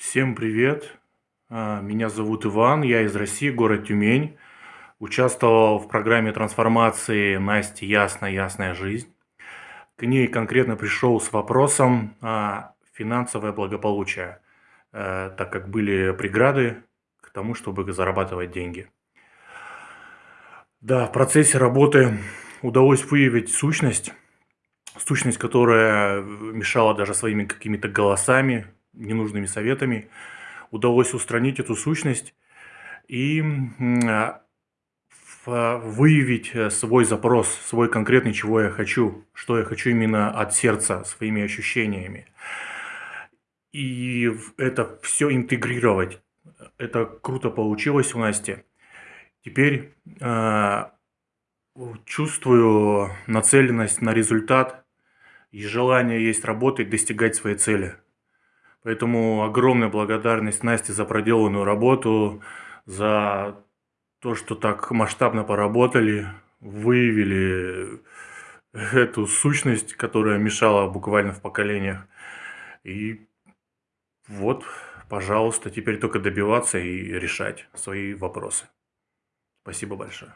Всем привет! А, меня зовут Иван, я из России, город Тюмень. Участвовал в программе трансформации Насти «Ясная, ясная жизнь». К ней конкретно пришел с вопросом а, финансовое благополучие, э, так как были преграды к тому, чтобы зарабатывать деньги. Да, в процессе работы удалось выявить сущность, сущность, которая мешала даже своими какими-то голосами, ненужными советами, удалось устранить эту сущность и а, выявить э, свой запрос, свой конкретный, чего я хочу, что я хочу именно от сердца, своими ощущениями. И это все интегрировать. Это круто получилось у Насти. Теперь э, чувствую нацеленность на результат и желание есть работать, достигать своей цели. Поэтому огромная благодарность Насте за проделанную работу, за то, что так масштабно поработали, выявили эту сущность, которая мешала буквально в поколениях. И вот, пожалуйста, теперь только добиваться и решать свои вопросы. Спасибо большое.